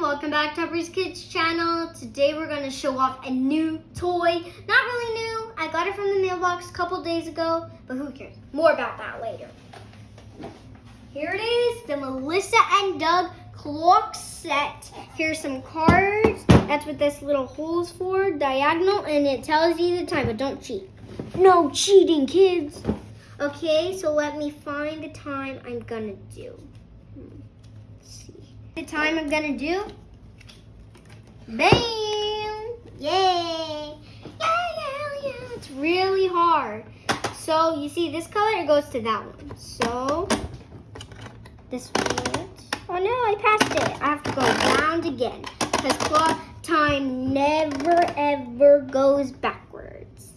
welcome back to Upper's Kids channel. Today we're going to show off a new toy. Not really new, I got it from the mailbox a couple days ago, but who cares? More about that later. Here it is, the Melissa and Doug clock set. Here's some cards. That's what this little hole's for, diagonal, and it tells you the time, but don't cheat. No cheating, kids. Okay, so let me find the time I'm gonna do. Hmm, let's see. The time I'm gonna do. Bam! Yay! Yeah, yeah, yeah. It's really hard. So you see this color, it goes to that one. So this one. Oh no, I passed it. I have to go round again because clock time never ever goes backwards.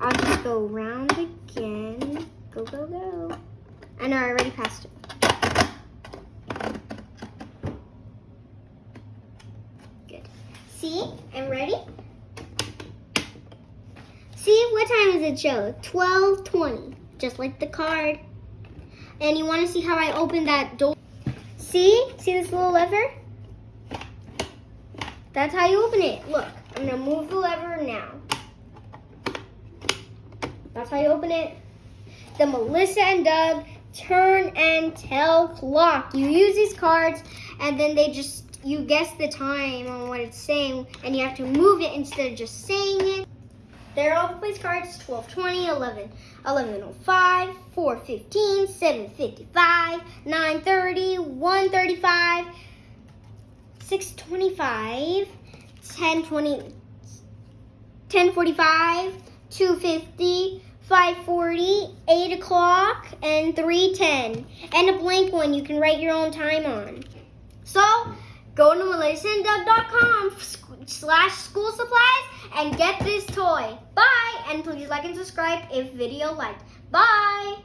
I'll just go round again. Go, go, go. I know, I already passed it. See, I'm ready. See, what time does it show? 12.20, just like the card. And you want to see how I open that door? See? See this little lever? That's how you open it. Look, I'm to move the lever now. That's how you open it. The Melissa and Doug turn and tell clock. You use these cards and then they just, you guess the time on what it's saying and you have to move it instead of just saying it. There are all the place cards, 1220, 11, 1105, 415, 755, 930, 135, 625, 1020, 1045, 250, 540, 8 o'clock, and 310. And a blank one you can write your own time on. So, go to melissaanddoug.com slash school supplies and get this toy. Bye! And please like and subscribe if video liked. Bye!